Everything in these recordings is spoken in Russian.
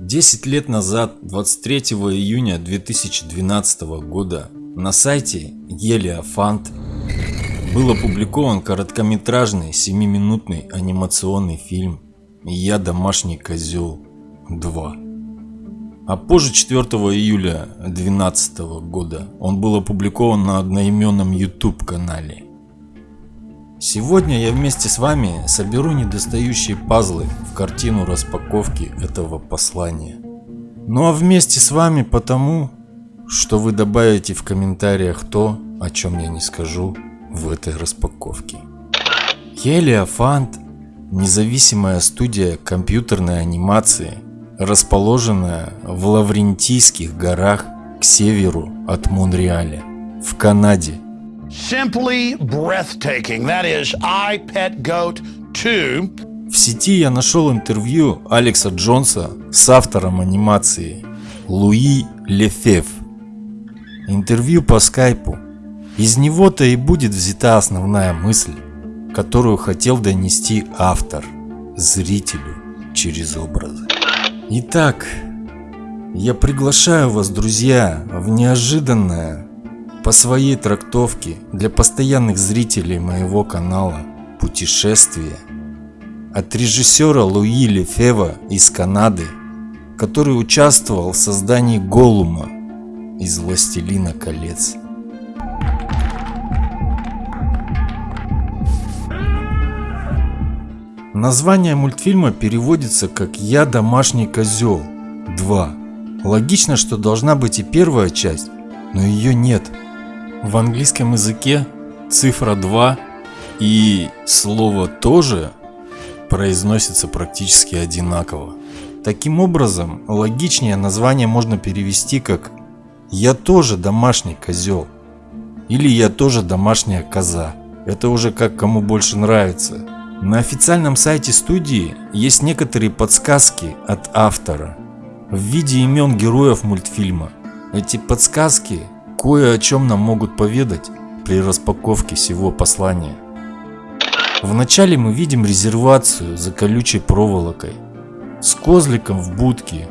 10 лет назад, 23 июня 2012 года, на сайте Елиофант был опубликован короткометражный 7-минутный анимационный фильм «Я домашний козел 2». А позже 4 июля 2012 года он был опубликован на одноименном YouTube канале. Сегодня я вместе с вами соберу недостающие пазлы в картину распаковки этого послания. Ну а вместе с вами потому, что вы добавите в комментариях то, о чем я не скажу в этой распаковке. Хелиофант – независимая студия компьютерной анимации, расположенная в Лаврентийских горах к северу от Монреаля, в Канаде. Simply breathtaking. That is I Pet Goat 2. В сети я нашел интервью Алекса Джонса с автором анимации Луи Лефев. Интервью по скайпу. Из него-то и будет взята основная мысль, которую хотел донести автор зрителю через образы. Итак, я приглашаю вас, друзья, в неожиданное по своей трактовке для постоянных зрителей моего канала путешествие от режиссера Луи Лефева из Канады, который участвовал в создании Голума из «Властелина колец». Название мультфильма переводится как «Я домашний козел 2». Логично, что должна быть и первая часть, но ее нет – в английском языке цифра 2 и слово «тоже» произносится практически одинаково. Таким образом, логичнее название можно перевести как «Я тоже домашний козел» или «Я тоже домашняя коза». Это уже как кому больше нравится. На официальном сайте студии есть некоторые подсказки от автора в виде имен героев мультфильма. Эти подсказки кое о чем нам могут поведать при распаковке всего послания. Вначале мы видим резервацию за колючей проволокой, с козликом в будке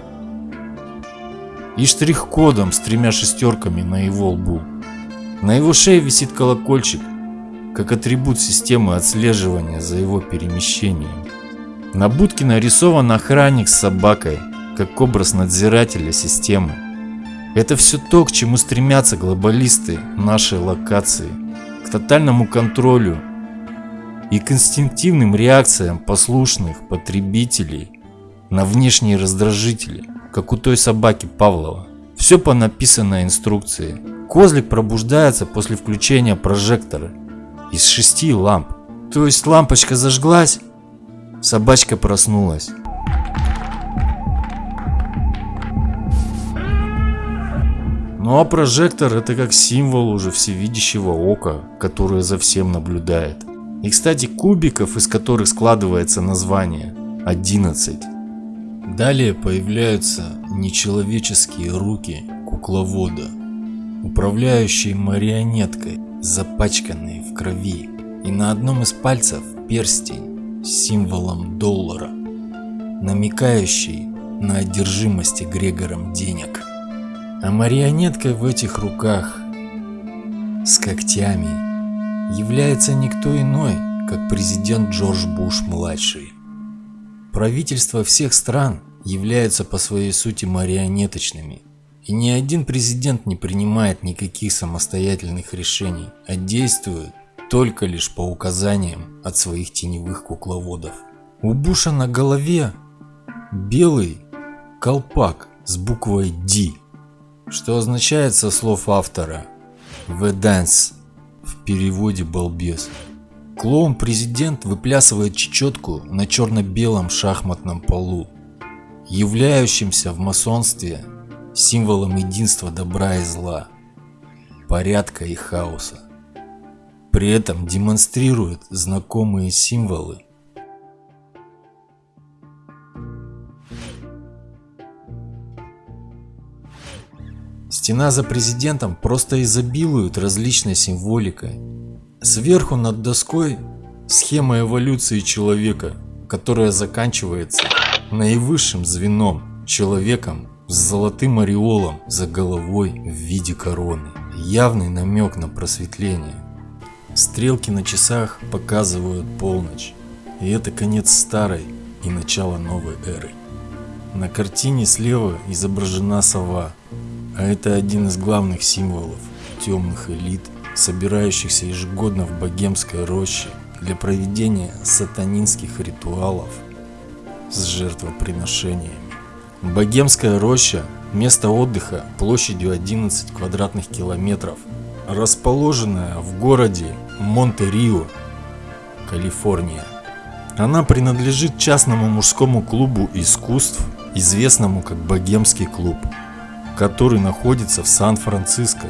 и штрих-кодом с тремя шестерками на его лбу. На его шее висит колокольчик, как атрибут системы отслеживания за его перемещением. На будке нарисован охранник с собакой, как образ надзирателя системы. Это все то, к чему стремятся глобалисты нашей локации, к тотальному контролю и к инстинктивным реакциям послушных потребителей на внешние раздражители, как у той собаки Павлова. Все по написанной инструкции. Козлик пробуждается после включения прожектора из шести ламп. То есть лампочка зажглась, собачка проснулась. Ну а прожектор это как символ уже всевидящего ока, которое за всем наблюдает. И кстати кубиков, из которых складывается название, 11. Далее появляются нечеловеческие руки кукловода, управляющие марионеткой, запачканные в крови. И на одном из пальцев перстень с символом доллара, намекающий на одержимость Грегором денег. А марионеткой в этих руках с когтями является никто иной, как президент Джордж Буш-младший. Правительства всех стран являются по своей сути марионеточными, и ни один президент не принимает никаких самостоятельных решений, а действует только лишь по указаниям от своих теневых кукловодов. У Буша на голове белый колпак с буквой D что означает со слов автора «The Dance» в переводе «балбес». Клоун-президент выплясывает чечетку на черно-белом шахматном полу, являющимся в масонстве символом единства добра и зла, порядка и хаоса. При этом демонстрирует знакомые символы Стена за президентом просто изобилует различной символикой. Сверху над доской схема эволюции человека, которая заканчивается наивысшим звеном человеком с золотым ореолом за головой в виде короны. Явный намек на просветление. Стрелки на часах показывают полночь. И это конец старой и начало новой эры. На картине слева изображена сова, а это один из главных символов темных элит, собирающихся ежегодно в богемской роще для проведения сатанинских ритуалов с жертвоприношениями. Богемская роща – место отдыха площадью 11 квадратных километров, расположенная в городе Монте-Рио, Калифорния. Она принадлежит частному мужскому клубу искусств, известному как Богемский клуб, который находится в Сан-Франциско.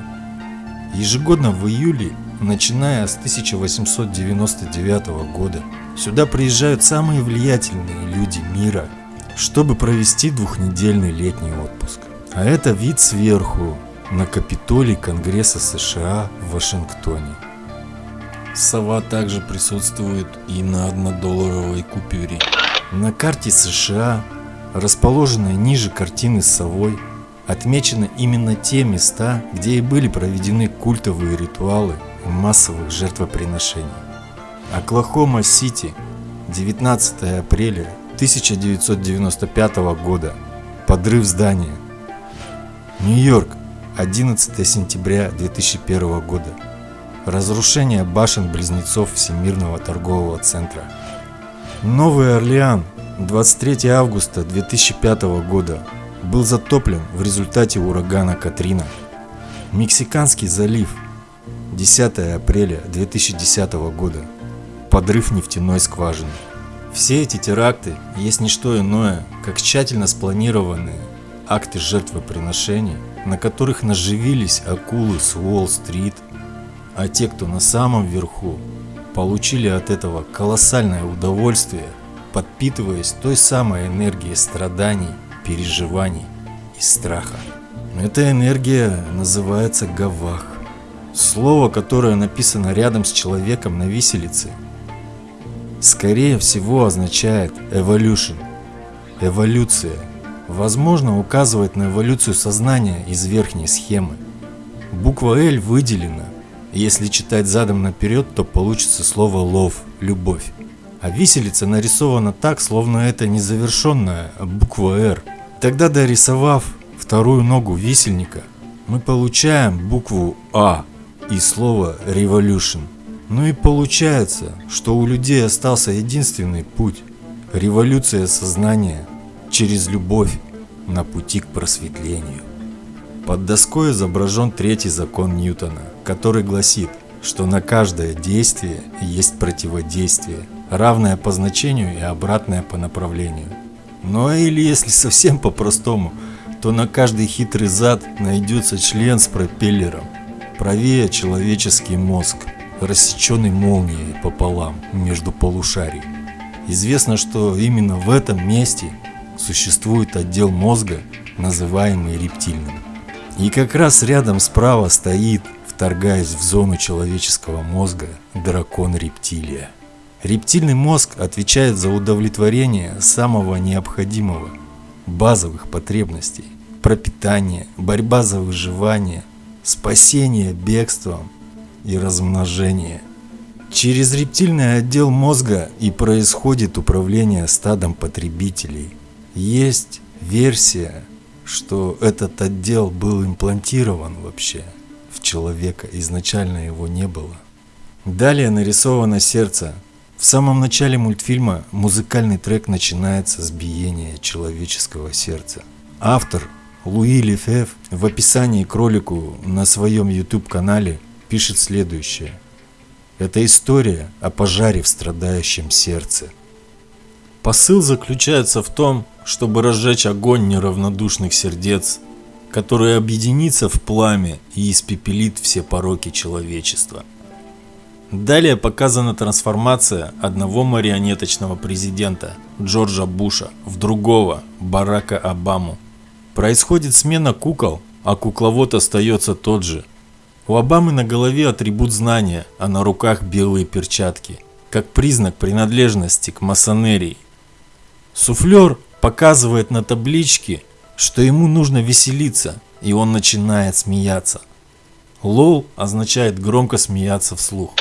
Ежегодно в июле, начиная с 1899 года, сюда приезжают самые влиятельные люди мира – чтобы провести двухнедельный летний отпуск. А это вид сверху на Капитолий Конгресса США в Вашингтоне. Сова также присутствует и на однодолларовой купюре. На карте США, расположенной ниже картины с совой, отмечены именно те места, где и были проведены культовые ритуалы массовых жертвоприношений. Оклахома-Сити, 19 апреля 1995 года. Подрыв здания. Нью-Йорк. 11 сентября 2001 года. Разрушение башен-близнецов Всемирного торгового центра. Новый Орлеан. 23 августа 2005 года. Был затоплен в результате урагана Катрина. Мексиканский залив. 10 апреля 2010 года. Подрыв нефтяной скважины. Все эти теракты есть не что иное, как тщательно спланированные акты жертвоприношений, на которых наживились акулы с Уолл-стрит, а те, кто на самом верху, получили от этого колоссальное удовольствие, подпитываясь той самой энергией страданий, переживаний и страха. Эта энергия называется гавах. Слово, которое написано рядом с человеком на виселице – скорее всего означает evolution, эволюция. Возможно, указывает на эволюцию сознания из верхней схемы. Буква L выделена. Если читать задом наперед, то получится слово love, любовь. А виселица нарисована так, словно это незавершенная буква R. Тогда дорисовав вторую ногу висельника, мы получаем букву А и слово revolution. Ну и получается, что у людей остался единственный путь – революция сознания через любовь на пути к просветлению. Под доской изображен третий закон Ньютона, который гласит, что на каждое действие есть противодействие, равное по значению и обратное по направлению. Ну а или если совсем по-простому, то на каждый хитрый зад найдется член с пропеллером, правее человеческий мозг – рассеченный молнией пополам между полушарий. Известно, что именно в этом месте существует отдел мозга, называемый рептильным. И как раз рядом справа стоит, вторгаясь в зону человеческого мозга, дракон-рептилия. Рептильный мозг отвечает за удовлетворение самого необходимого, базовых потребностей, пропитание, борьба за выживание, спасение бегством и размножение. Через рептильный отдел мозга и происходит управление стадом потребителей. Есть версия, что этот отдел был имплантирован вообще в человека, изначально его не было. Далее нарисовано сердце. В самом начале мультфильма музыкальный трек начинается с биения человеческого сердца. Автор Луи Лефев в описании к ролику на своем YouTube канале пишет следующее. Это история о пожаре в страдающем сердце. Посыл заключается в том, чтобы разжечь огонь неравнодушных сердец, который объединится в пламя и испепелит все пороки человечества. Далее показана трансформация одного марионеточного президента Джорджа Буша в другого Барака Обаму. Происходит смена кукол, а кукловод остается тот же – у Обамы на голове атрибут знания, а на руках белые перчатки, как признак принадлежности к масонерии. Суфлер показывает на табличке, что ему нужно веселиться, и он начинает смеяться. Лол означает громко смеяться вслух.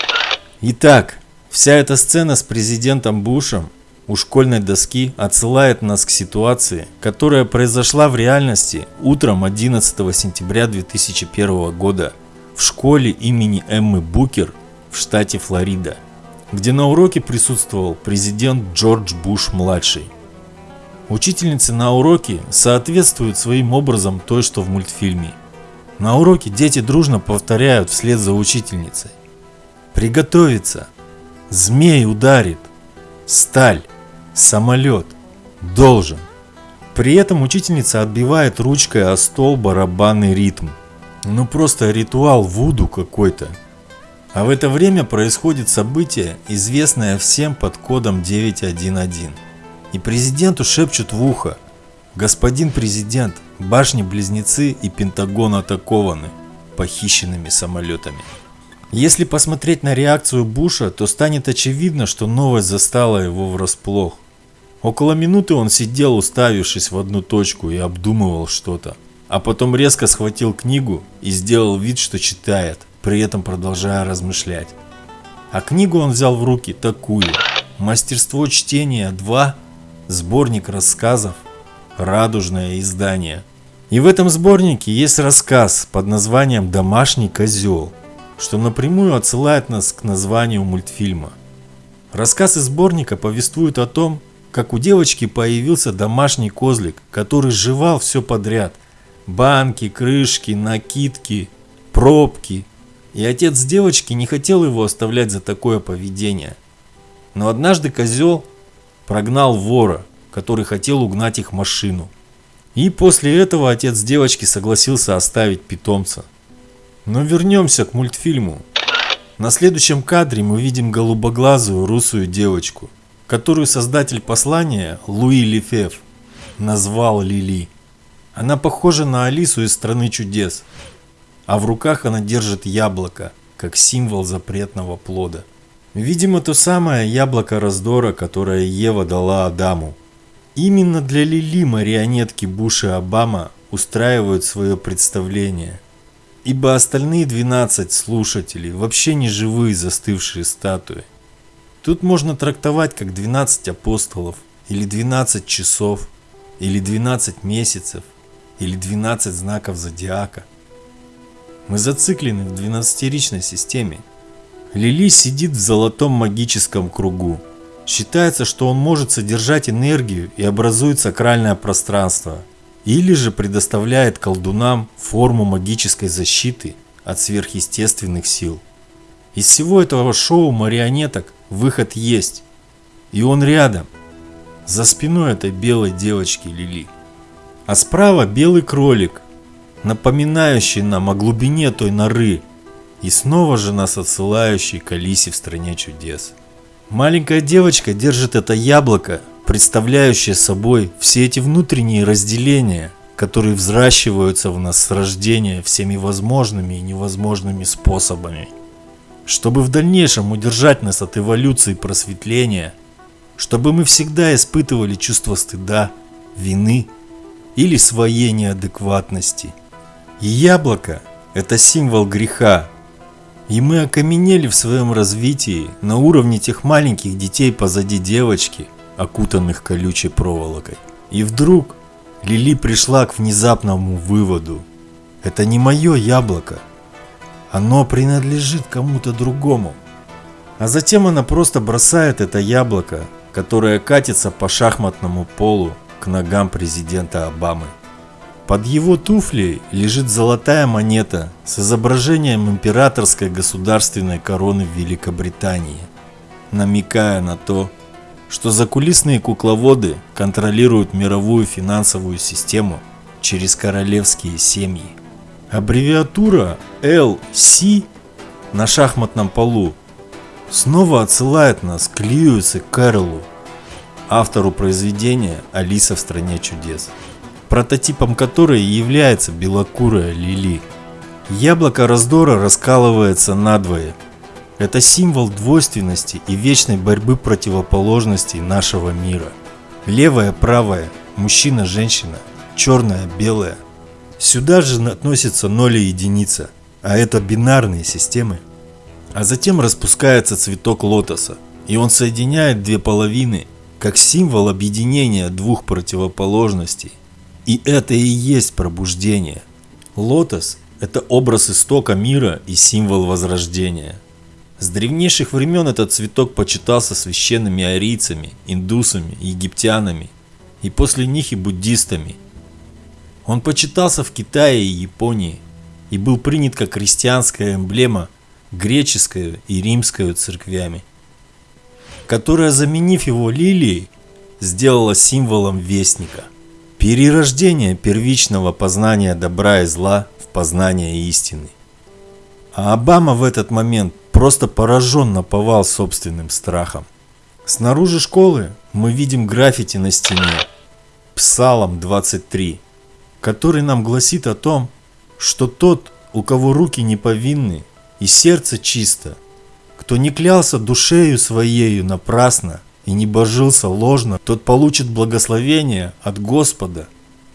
Итак, вся эта сцена с президентом Бушем у школьной доски отсылает нас к ситуации, которая произошла в реальности утром 11 сентября 2001 года в школе имени Эммы Букер в штате Флорида, где на уроке присутствовал президент Джордж Буш-младший. Учительницы на уроке соответствуют своим образом той, что в мультфильме. На уроке дети дружно повторяют вслед за учительницей. Приготовиться. Змей ударит. Сталь. Самолет. Должен. При этом учительница отбивает ручкой о стол барабанный ритм. Ну просто ритуал вуду какой-то. А в это время происходит событие, известное всем под кодом 911. И президенту шепчут в ухо. Господин президент, башни-близнецы и Пентагон атакованы похищенными самолетами. Если посмотреть на реакцию Буша, то станет очевидно, что новость застала его врасплох. Около минуты он сидел, уставившись в одну точку и обдумывал что-то. А потом резко схватил книгу и сделал вид, что читает, при этом продолжая размышлять. А книгу он взял в руки такую. Мастерство чтения 2 сборник рассказов «Радужное издание». И в этом сборнике есть рассказ под названием «Домашний козел», что напрямую отсылает нас к названию мультфильма. Рассказ из сборника повествует о том, как у девочки появился домашний козлик, который жевал все подряд. Банки, крышки, накидки, пробки. И отец девочки не хотел его оставлять за такое поведение. Но однажды козел прогнал вора, который хотел угнать их машину. И после этого отец девочки согласился оставить питомца. Но вернемся к мультфильму. На следующем кадре мы видим голубоглазую русую девочку, которую создатель послания Луи Лефев назвал Лили. Она похожа на Алису из «Страны чудес», а в руках она держит яблоко, как символ запретного плода. Видимо, то самое яблоко раздора, которое Ева дала Адаму. Именно для Лили марионетки Буш и Обама устраивают свое представление. Ибо остальные 12 слушателей вообще не живые застывшие статуи. Тут можно трактовать как 12 апостолов, или 12 часов, или 12 месяцев, или 12 знаков зодиака. Мы зациклены в 12-ричной системе – Лили сидит в золотом магическом кругу. Считается, что он может содержать энергию и образует сакральное пространство. Или же предоставляет колдунам форму магической защиты от сверхъестественных сил. Из всего этого шоу марионеток выход есть. И он рядом. За спиной этой белой девочки Лили. А справа белый кролик, напоминающий нам о глубине той норы, и снова же нас отсылающий к Алисе в стране чудес. Маленькая девочка держит это яблоко, представляющее собой все эти внутренние разделения, которые взращиваются в нас с рождения всеми возможными и невозможными способами. Чтобы в дальнейшем удержать нас от эволюции просветления, чтобы мы всегда испытывали чувство стыда, вины или своей неадекватности. И яблоко – это символ греха, и мы окаменели в своем развитии на уровне тех маленьких детей позади девочки, окутанных колючей проволокой. И вдруг Лили пришла к внезапному выводу. Это не мое яблоко. Оно принадлежит кому-то другому. А затем она просто бросает это яблоко, которое катится по шахматному полу к ногам президента Обамы. Под его туфлей лежит золотая монета с изображением императорской государственной короны Великобритании, намекая на то, что закулисные кукловоды контролируют мировую финансовую систему через королевские семьи. Аббревиатура LC на шахматном полу снова отсылает нас к Льюису Кэрролу, автору произведения «Алиса в стране чудес» прототипом которой является белокурая лили. Яблоко раздора раскалывается надвое. Это символ двойственности и вечной борьбы противоположностей нашего мира. Левое, правое мужчина, женщина, черное, белое. Сюда же относятся ноль и единица, а это бинарные системы. А затем распускается цветок лотоса, и он соединяет две половины, как символ объединения двух противоположностей. И это и есть пробуждение. Лотос – это образ истока мира и символ возрождения. С древнейших времен этот цветок почитался священными арийцами, индусами, египтянами и после них и буддистами. Он почитался в Китае и Японии и был принят как христианская эмблема греческую и римскую церквями, которая, заменив его лилией, сделала символом вестника. Перерождение первичного познания добра и зла в познание истины. А Обама в этот момент просто поражен наповал собственным страхом. Снаружи школы мы видим граффити на стене Псалом 23, который нам гласит о том, что тот, у кого руки не повинны и сердце чисто, кто не клялся душею своею напрасно и не божился ложно, тот получит благословение от Господа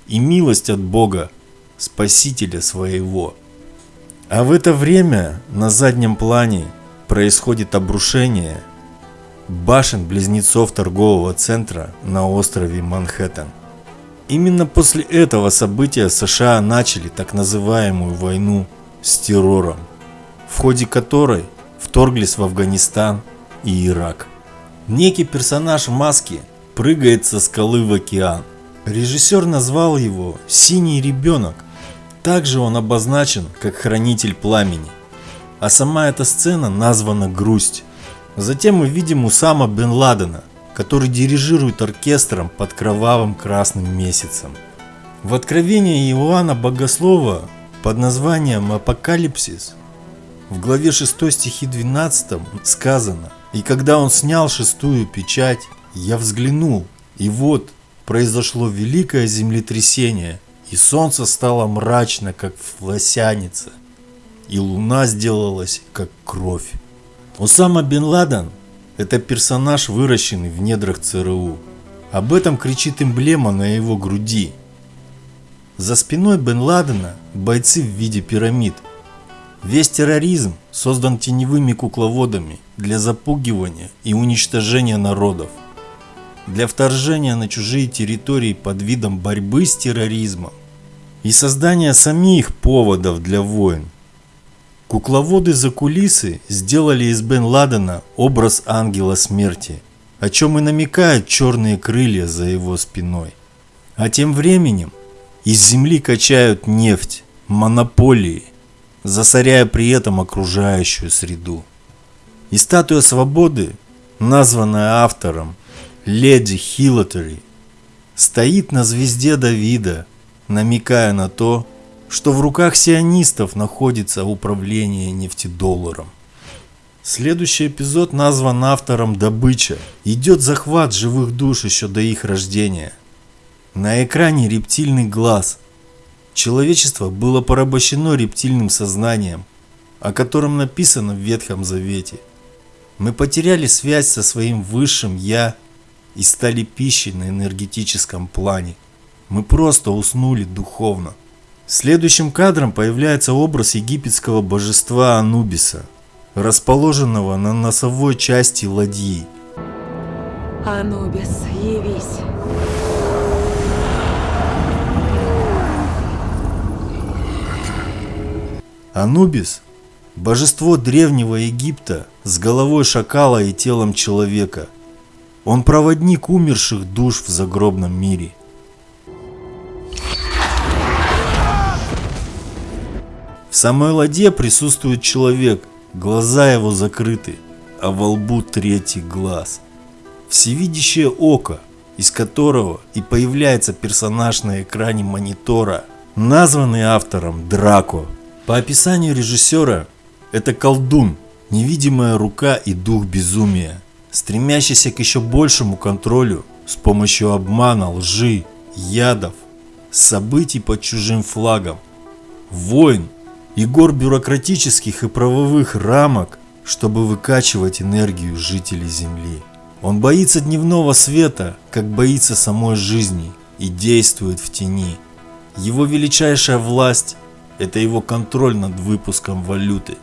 и милость от Бога, Спасителя своего. А в это время на заднем плане происходит обрушение башен-близнецов торгового центра на острове Манхэттен. Именно после этого события США начали так называемую войну с террором, в ходе которой вторглись в Афганистан и Ирак. Некий персонаж в маске прыгает со скалы в океан. Режиссер назвал его «Синий ребенок», также он обозначен как хранитель пламени. А сама эта сцена названа «Грусть». Затем мы видим Усама бен Ладена, который дирижирует оркестром под кровавым красным месяцем. В Откровении Иоанна Богослова под названием «Апокалипсис» в главе 6 стихи 12 сказано «И когда он снял шестую печать, я взглянул, и вот произошло великое землетрясение, и солнце стало мрачно, как флосяница, и луна сделалась, как кровь. Усама бен Ладен – это персонаж, выращенный в недрах ЦРУ. Об этом кричит эмблема на его груди. За спиной бен Ладена бойцы в виде пирамид. Весь терроризм создан теневыми кукловодами для запугивания и уничтожения народов – для вторжения на чужие территории под видом борьбы с терроризмом и создания самих поводов для войн. Кукловоды за кулисы сделали из Бен Ладена образ ангела смерти, о чем и намекают черные крылья за его спиной. А тем временем из земли качают нефть, монополии, засоряя при этом окружающую среду. И статуя свободы, названная автором леди Хиллотери стоит на звезде Давида, намекая на то, что в руках сионистов находится управление нефтедолларом. Следующий эпизод назван автором «Добыча». Идет захват живых душ еще до их рождения. На экране рептильный глаз. Человечество было порабощено рептильным сознанием, о котором написано в Ветхом Завете. Мы потеряли связь со своим высшим «Я» и стали пищей на энергетическом плане. Мы просто уснули духовно. Следующим кадром появляется образ египетского божества Анубиса, расположенного на носовой части ладьи. Анубис, явись. Анубис – божество древнего Египта с головой шакала и телом человека – он проводник умерших душ в загробном мире. Самой ладье присутствует человек, глаза его закрыты, а во лбу третий глаз. Всевидящее око, из которого и появляется персонаж на экране монитора, названный автором Драко. По описанию режиссера, это колдун, невидимая рука и дух безумия – стремящийся к еще большему контролю с помощью обмана, лжи, ядов, событий под чужим флагом, войн и гор бюрократических и правовых рамок, чтобы выкачивать энергию жителей Земли. Он боится дневного света, как боится самой жизни, и действует в тени. Его величайшая власть – это его контроль над выпуском валюты.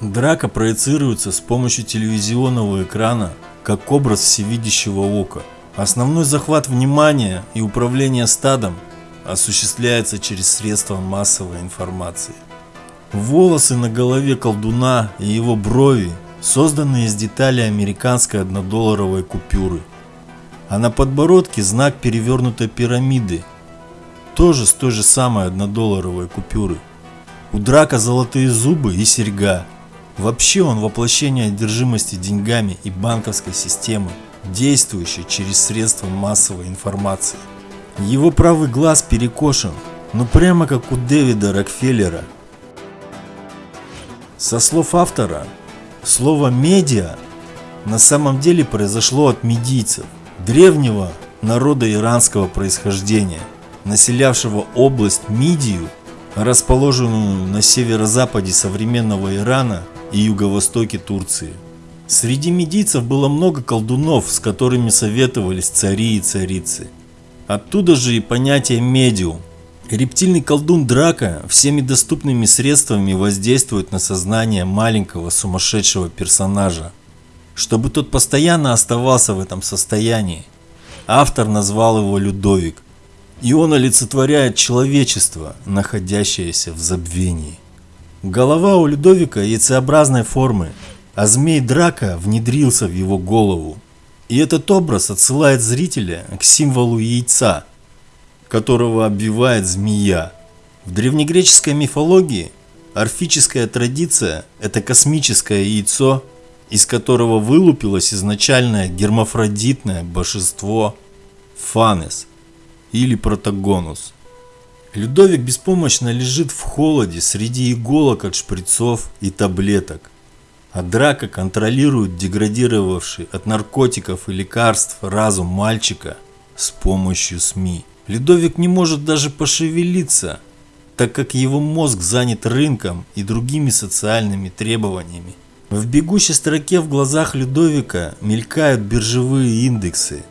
Драка проецируется с помощью телевизионного экрана как образ всевидящего ока. Основной захват внимания и управление стадом осуществляется через средства массовой информации. Волосы на голове колдуна и его брови созданы из деталей американской однодолларовой купюры. А на подбородке знак перевернутой пирамиды, тоже с той же самой однодолларовой купюры. У Драка золотые зубы и серьга. Вообще он воплощение одержимости деньгами и банковской системы, действующей через средства массовой информации. Его правый глаз перекошен, ну прямо как у Дэвида Рокфеллера – со слов автора, слово «медиа» на самом деле произошло от медийцев, древнего народа иранского происхождения, населявшего область Мидию, расположенную на северо-западе современного Ирана и юго-востоке Турции. Среди медийцев было много колдунов, с которыми советовались цари и царицы. Оттуда же и понятие «медиум», Рептильный колдун Драка всеми доступными средствами воздействует на сознание маленького сумасшедшего персонажа, чтобы тот постоянно оставался в этом состоянии. Автор назвал его Людовик, и он олицетворяет человечество, находящееся в забвении. Голова у Людовика яйцеобразной формы, а змей Драка внедрился в его голову. И этот образ отсылает зрителя к символу яйца – которого обвивает змея. В древнегреческой мифологии орфическая традиция – это космическое яйцо, из которого вылупилось изначальное гермафродитное божество Фанес или Протагонус. Людовик беспомощно лежит в холоде среди иголок от шприцов и таблеток, а Драка контролирует деградировавший от наркотиков и лекарств разум мальчика с помощью СМИ. Людовик не может даже пошевелиться, так как его мозг занят рынком и другими социальными требованиями. В бегущей строке в глазах Людовика мелькают биржевые индексы.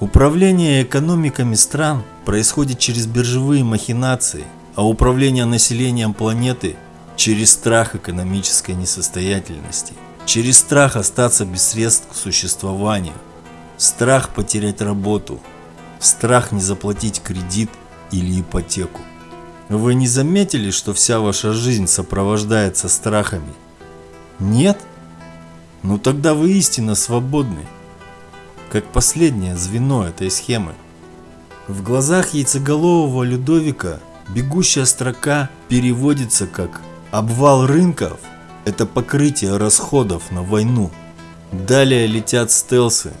Управление экономиками стран происходит через биржевые махинации, а управление населением планеты через страх экономической несостоятельности, через страх остаться без средств к существованию, страх потерять работу – страх не заплатить кредит или ипотеку. Вы не заметили, что вся ваша жизнь сопровождается страхами? Нет? Ну тогда вы истинно свободны, как последнее звено этой схемы. В глазах яйцеголового Людовика бегущая строка переводится как «обвал рынков» – это покрытие расходов на войну. Далее летят стелсы,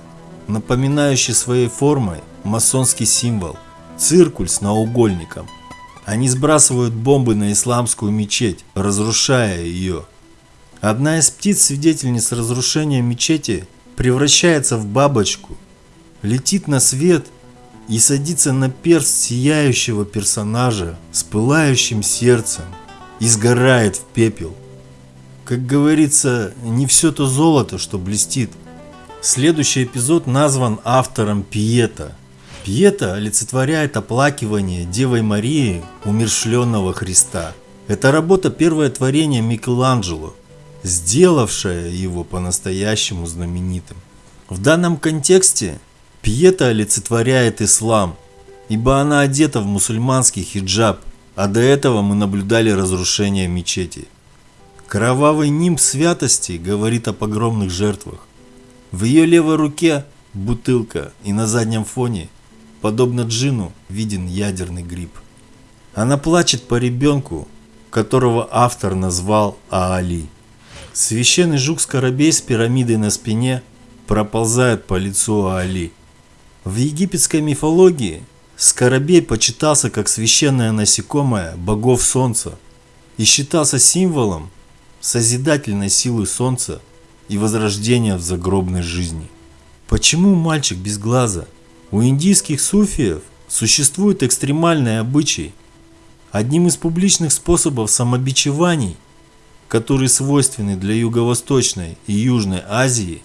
напоминающие своей формой масонский символ – циркуль с наугольником. Они сбрасывают бомбы на исламскую мечеть, разрушая ее. Одна из птиц, свидетельниц разрушения мечети, превращается в бабочку, летит на свет и садится на перст сияющего персонажа с пылающим сердцем и сгорает в пепел. Как говорится, не все то золото, что блестит. Следующий эпизод назван автором Пиета – Пьета олицетворяет оплакивание Девой Марии, умершленного Христа. Это работа первое творение Микеланджело, сделавшая его по-настоящему знаменитым. В данном контексте Пьета олицетворяет ислам, ибо она одета в мусульманский хиджаб, а до этого мы наблюдали разрушение мечети. Кровавый нимб святости говорит о погромных жертвах. В ее левой руке бутылка и на заднем фоне Подобно джину виден ядерный гриб. Она плачет по ребенку, которого автор назвал Аали. Священный жук-скоробей с пирамидой на спине проползает по лицу Аали. В египетской мифологии скоробей почитался как священное насекомое богов солнца и считался символом созидательной силы солнца и возрождения в загробной жизни. Почему мальчик без глаза – у индийских суфиев существует экстремальный обычай. Одним из публичных способов самобичеваний, которые свойственны для Юго-Восточной и Южной Азии,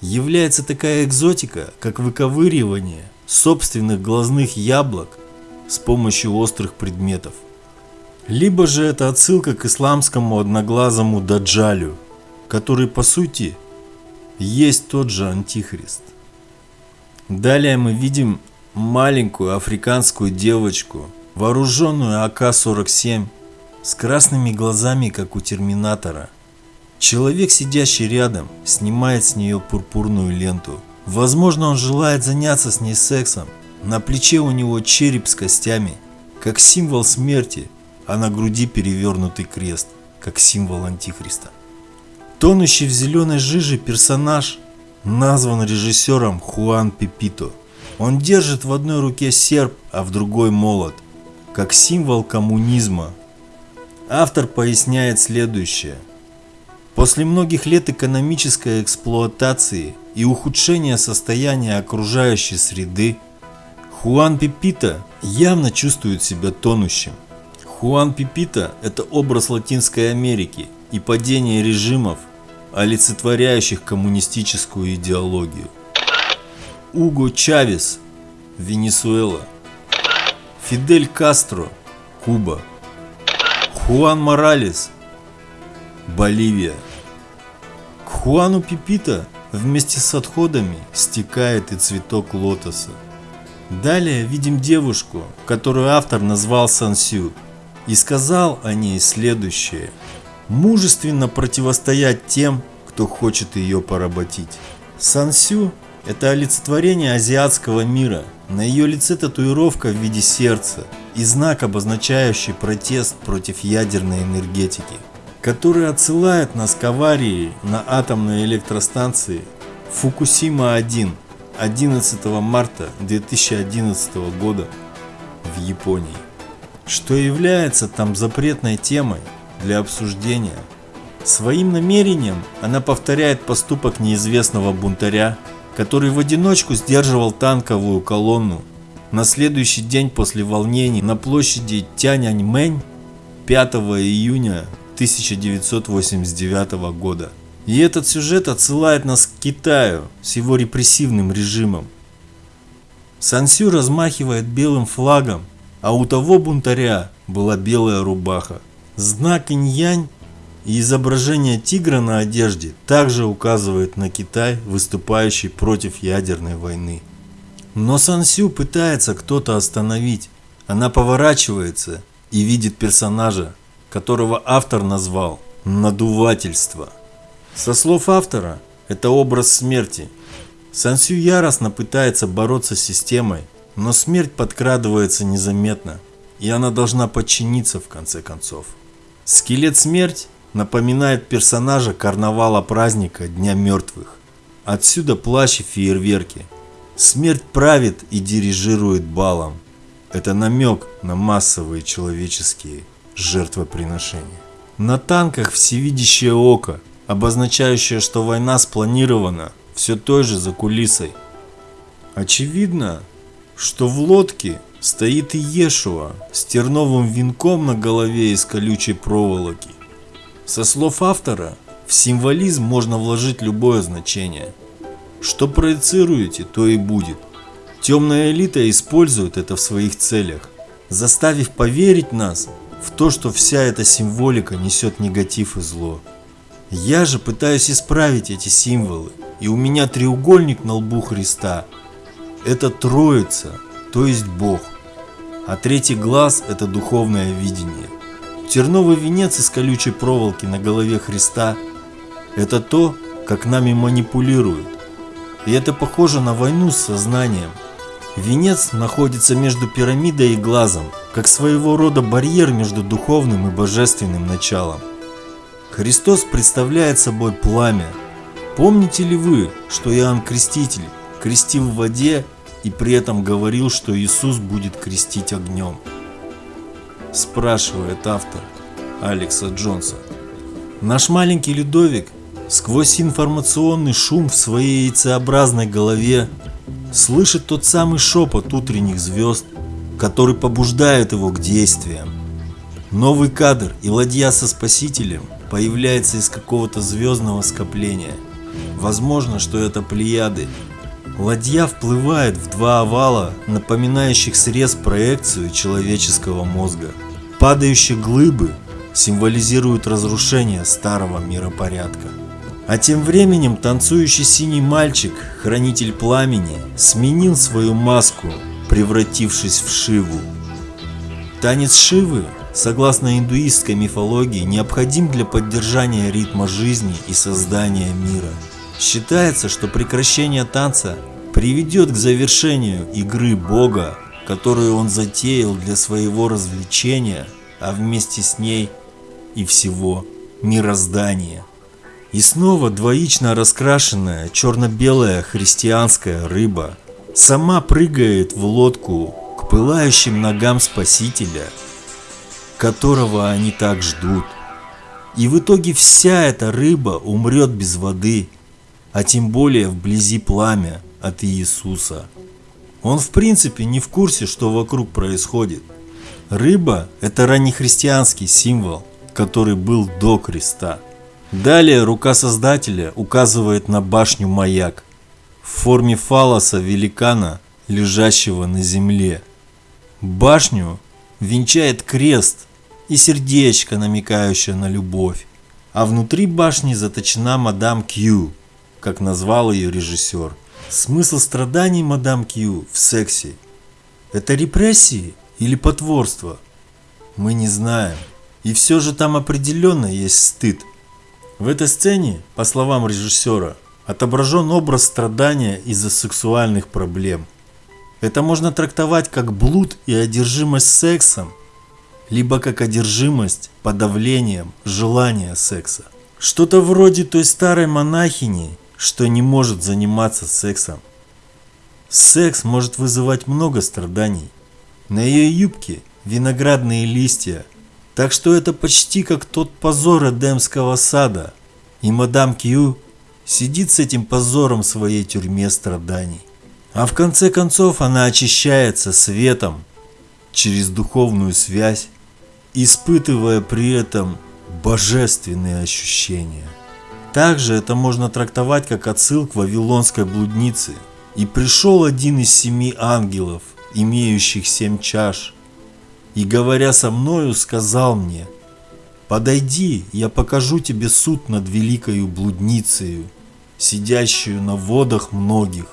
является такая экзотика, как выковыривание собственных глазных яблок с помощью острых предметов. Либо же это отсылка к исламскому одноглазому Даджалю, который по сути есть тот же Антихрист. Далее мы видим маленькую африканскую девочку, вооруженную АК-47, с красными глазами, как у Терминатора. Человек, сидящий рядом, снимает с нее пурпурную ленту. Возможно, он желает заняться с ней сексом. На плече у него череп с костями, как символ смерти, а на груди перевернутый крест, как символ Антихриста. Тонущий в зеленой жиже персонаж назван режиссером Хуан Пепито. Он держит в одной руке серп, а в другой молот, как символ коммунизма. Автор поясняет следующее. После многих лет экономической эксплуатации и ухудшения состояния окружающей среды, Хуан Пепито явно чувствует себя тонущим. Хуан Пепито – это образ Латинской Америки и падение режимов, олицетворяющих коммунистическую идеологию. Уго Чавес, Венесуэла. Фидель Кастро, Куба. Хуан Моралес, Боливия. К Хуану Пипита вместе с отходами стекает и цветок лотоса. Далее видим девушку, которую автор назвал Сансю, и сказал о ней следующее – мужественно противостоять тем, кто хочет ее поработить. Сансю – это олицетворение азиатского мира. На ее лице татуировка в виде сердца и знак, обозначающий протест против ядерной энергетики, который отсылает нас к аварии на атомной электростанции Фукусима-1 11 марта 2011 года в Японии, что является там запретной темой для обсуждения. Своим намерением она повторяет поступок неизвестного бунтаря, который в одиночку сдерживал танковую колонну на следующий день после волнений на площади Тяньаньмэнь 5 июня 1989 года. И этот сюжет отсылает нас к Китаю с его репрессивным режимом. Сансю размахивает белым флагом, а у того бунтаря была белая рубаха. Знак инь-янь и изображение тигра на одежде также указывает на Китай, выступающий против ядерной войны. Но Сансю пытается кто-то остановить. Она поворачивается и видит персонажа, которого автор назвал «надувательство». Со слов автора, это образ смерти. Сансю яростно пытается бороться с системой, но смерть подкрадывается незаметно, и она должна подчиниться в конце концов. Скелет Смерть напоминает персонажа карнавала праздника Дня Мертвых. Отсюда плащ и фейерверки. Смерть правит и дирижирует балом. Это намек на массовые человеческие жертвоприношения. На танках всевидящее око, обозначающее, что война спланирована все той же за кулисой. Очевидно, что в лодке стоит Иешуа с терновым венком на голове из колючей проволоки. Со слов автора, в символизм можно вложить любое значение. Что проецируете, то и будет. Темная элита использует это в своих целях, заставив поверить нас в то, что вся эта символика несет негатив и зло. Я же пытаюсь исправить эти символы, и у меня треугольник на лбу Христа. Это Троица, то есть Бог а третий глаз – это духовное видение. Терновый венец из колючей проволоки на голове Христа – это то, как нами манипулируют. И это похоже на войну с сознанием. Венец находится между пирамидой и глазом, как своего рода барьер между духовным и божественным началом. Христос представляет собой пламя. Помните ли вы, что Иоанн Креститель крестил в воде и при этом говорил, что Иисус будет крестить огнем? Спрашивает автор Алекса Джонса. Наш маленький Людовик сквозь информационный шум в своей яйцеобразной голове слышит тот самый шепот утренних звезд, который побуждает его к действиям. Новый кадр и ладья со спасителем появляется из какого-то звездного скопления. Возможно, что это Плеяды Ладья вплывает в два овала, напоминающих срез проекцию человеческого мозга. Падающие глыбы символизируют разрушение старого миропорядка. А тем временем танцующий синий мальчик, хранитель пламени, сменил свою маску, превратившись в Шиву. Танец Шивы, согласно индуистской мифологии, необходим для поддержания ритма жизни и создания мира. Считается, что прекращение танца приведет к завершению игры Бога, которую он затеял для своего развлечения, а вместе с ней и всего мироздания. И снова двоично раскрашенная черно-белая христианская рыба сама прыгает в лодку к пылающим ногам Спасителя, которого они так ждут. И в итоге вся эта рыба умрет без воды, а тем более вблизи пламя от Иисуса. Он в принципе не в курсе, что вокруг происходит. Рыба – это раннехристианский символ, который был до креста. Далее рука Создателя указывает на башню маяк в форме фалоса великана, лежащего на земле. Башню венчает крест и сердечко, намекающее на любовь. А внутри башни заточена мадам Кью, как назвал ее режиссер. Смысл страданий мадам Кью в сексе – это репрессии или потворство? Мы не знаем. И все же там определенно есть стыд. В этой сцене, по словам режиссера, отображен образ страдания из-за сексуальных проблем. Это можно трактовать как блуд и одержимость сексом, либо как одержимость подавлением желания секса. Что-то вроде той старой монахини, что не может заниматься сексом. Секс может вызывать много страданий. На ее юбке виноградные листья, так что это почти как тот позор Эдемского сада. И мадам Кью сидит с этим позором в своей тюрьме страданий. А в конце концов она очищается светом через духовную связь, испытывая при этом божественные ощущения. Также это можно трактовать как отсыл к вавилонской блуднице. И пришел один из семи ангелов, имеющих семь чаш, и, говоря со мною, сказал мне, «Подойди, я покажу тебе суд над великою блудницею, сидящую на водах многих.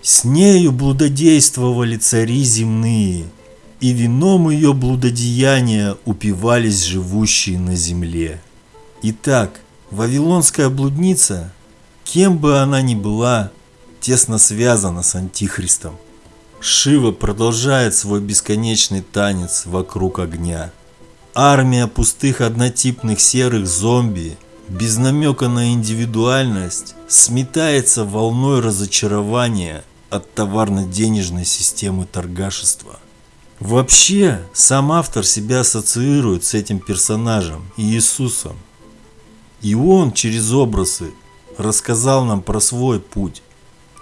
С нею блудодействовали цари земные, и вином ее блудодеяния упивались живущие на земле. Итак, Вавилонская блудница, кем бы она ни была, тесно связана с Антихристом. Шива продолжает свой бесконечный танец вокруг огня. Армия пустых однотипных серых зомби, без намека на индивидуальность, сметается волной разочарования от товарно-денежной системы торгашества. Вообще, сам автор себя ассоциирует с этим персонажем, Иисусом. И он через образы рассказал нам про свой путь.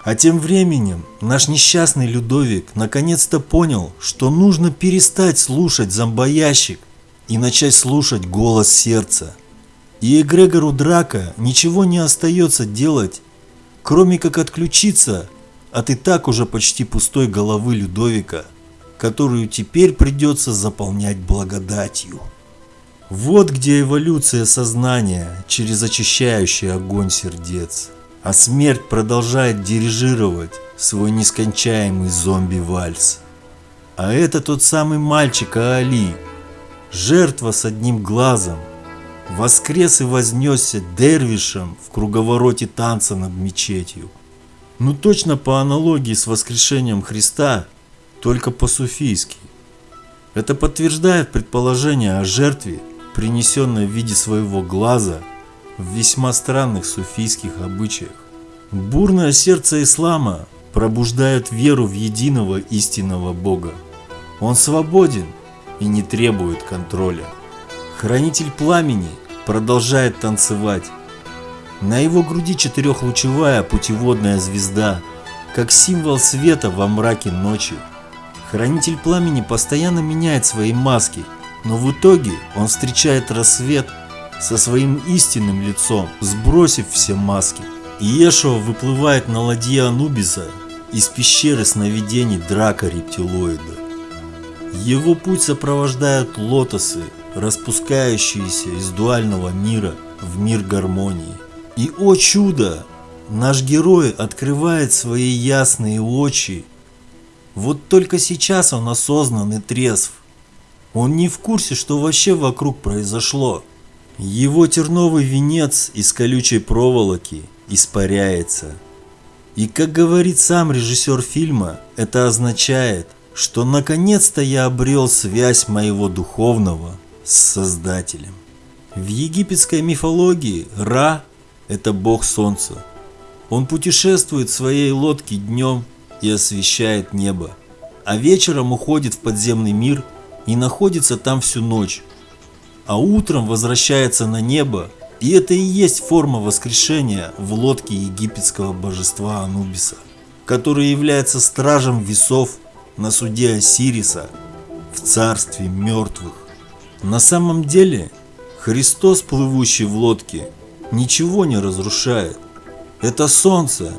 А тем временем наш несчастный Людовик наконец-то понял, что нужно перестать слушать зомбоящик и начать слушать голос сердца. И Эгрегору Драка ничего не остается делать, кроме как отключиться от и так уже почти пустой головы Людовика, которую теперь придется заполнять благодатью. Вот где эволюция сознания через очищающий огонь сердец. А смерть продолжает дирижировать свой нескончаемый зомби-вальс. А это тот самый мальчик Аали, жертва с одним глазом, воскрес и вознесся дервишем в круговороте танца над мечетью. Ну точно по аналогии с воскрешением Христа, только по-суфийски. Это подтверждает предположение о жертве, принесенной в виде своего глаза в весьма странных суфийских обычаях. Бурное сердце ислама пробуждает веру в единого истинного Бога. Он свободен и не требует контроля. Хранитель пламени продолжает танцевать. На его груди четырехлучевая путеводная звезда, как символ света во мраке ночи. Хранитель пламени постоянно меняет свои маски – но в итоге он встречает рассвет со своим истинным лицом, сбросив все маски. Иешуа выплывает на ладье Анубиса из пещеры сновидений драка рептилоида. Его путь сопровождают лотосы, распускающиеся из дуального мира в мир гармонии. И, о чудо, наш герой открывает свои ясные очи. Вот только сейчас он осознан и трезв. Он не в курсе, что вообще вокруг произошло. Его терновый венец из колючей проволоки испаряется. И как говорит сам режиссер фильма, это означает, что наконец-то я обрел связь моего духовного с Создателем. В египетской мифологии Ра – это бог солнца. Он путешествует в своей лодке днем и освещает небо, а вечером уходит в подземный мир и находится там всю ночь, а утром возвращается на небо, и это и есть форма воскрешения в лодке египетского божества Анубиса, который является стражем весов на суде Осириса в царстве мертвых. На самом деле Христос, плывущий в лодке, ничего не разрушает. Это солнце,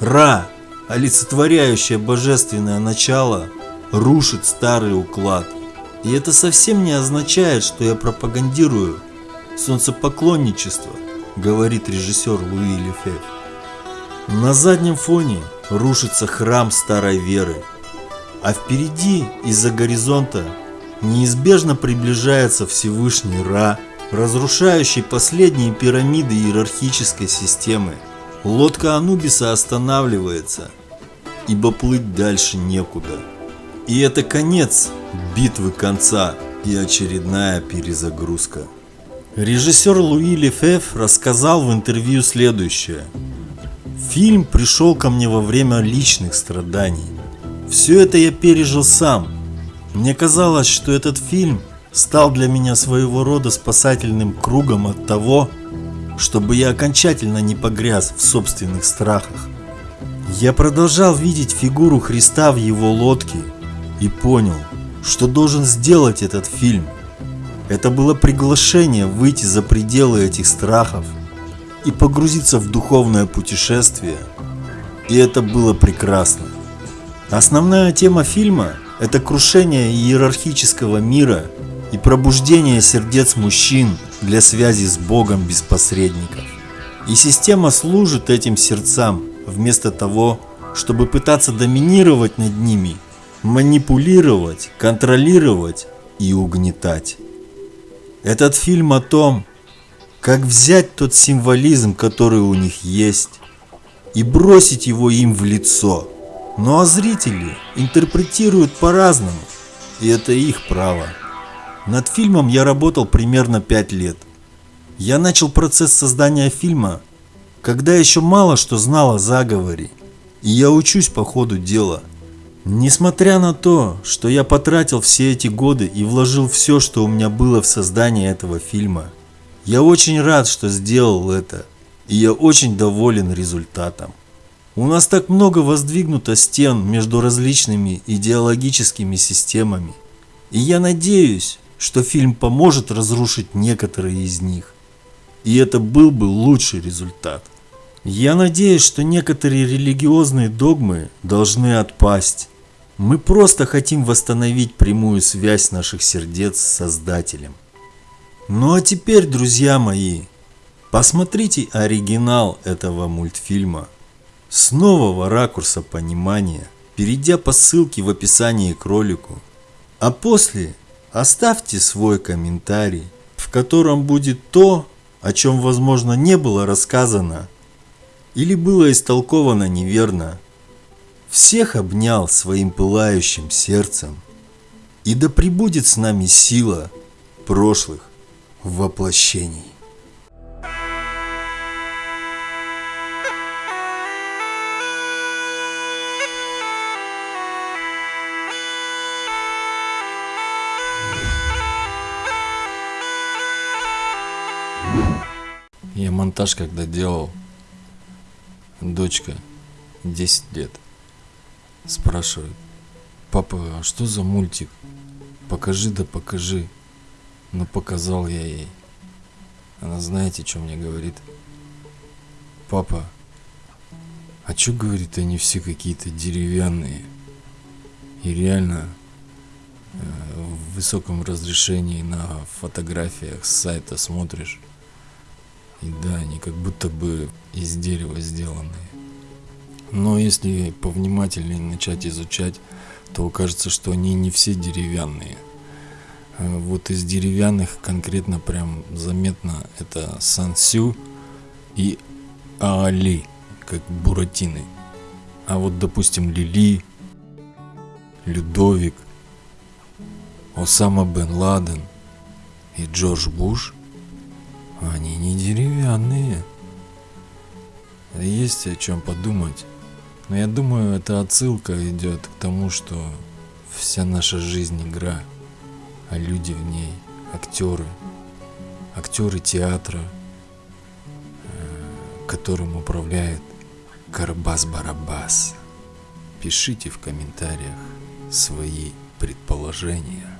Ра, олицетворяющее божественное начало, рушит старый уклад. И это совсем не означает, что я пропагандирую солнцепоклонничество, говорит режиссер Луи Лефев. На заднем фоне рушится храм старой веры, а впереди из-за горизонта неизбежно приближается Всевышний Ра, разрушающий последние пирамиды иерархической системы. Лодка Анубиса останавливается, ибо плыть дальше некуда. И это конец битвы конца и очередная перезагрузка. Режиссер Луи Лефеф рассказал в интервью следующее. Фильм пришел ко мне во время личных страданий. Все это я пережил сам. Мне казалось, что этот фильм стал для меня своего рода спасательным кругом от того, чтобы я окончательно не погряз в собственных страхах. Я продолжал видеть фигуру Христа в его лодке и понял, что должен сделать этот фильм. Это было приглашение выйти за пределы этих страхов и погрузиться в духовное путешествие. И это было прекрасно. Основная тема фильма – это крушение иерархического мира и пробуждение сердец мужчин для связи с Богом без посредников. И система служит этим сердцам вместо того, чтобы пытаться доминировать над ними – манипулировать, контролировать и угнетать. Этот фильм о том, как взять тот символизм, который у них есть, и бросить его им в лицо. Ну а зрители интерпретируют по-разному, и это их право. Над фильмом я работал примерно 5 лет. Я начал процесс создания фильма, когда еще мало что знал о заговоре, и я учусь по ходу дела – Несмотря на то, что я потратил все эти годы и вложил все, что у меня было в создание этого фильма, я очень рад, что сделал это, и я очень доволен результатом. У нас так много воздвигнуто стен между различными идеологическими системами, и я надеюсь, что фильм поможет разрушить некоторые из них. И это был бы лучший результат. Я надеюсь, что некоторые религиозные догмы должны отпасть, мы просто хотим восстановить прямую связь наших сердец с Создателем. Ну а теперь, друзья мои, посмотрите оригинал этого мультфильма с нового ракурса понимания, перейдя по ссылке в описании к ролику. А после оставьте свой комментарий, в котором будет то, о чем возможно не было рассказано или было истолковано неверно всех обнял своим пылающим сердцем, и да пребудет с нами сила прошлых воплощений. Я монтаж когда делал, дочка 10 лет. Спрашивает. Папа, а что за мультик? Покажи да покажи. Ну показал я ей. Она знаете, что мне говорит? Папа, А чё, говорит, они все какие-то деревянные? И реально э, в высоком разрешении на фотографиях с сайта смотришь. И да, они как будто бы из дерева сделанные. Но если повнимательнее начать изучать, то окажется, что они не все деревянные. Э, Вот из деревянных конкретно прям заметно это Сансю и Аали, как буратины. А вот, допустим, Лили, Людовик, Осама бен Ладен и Джордж Буш, они не деревянные. Есть о чем подумать. Но я думаю, эта отсылка идет к тому, что вся наша жизнь игра, а люди в ней актеры, актеры театра, э, которым управляет Карабас-Барабас. Пишите в комментариях свои предположения.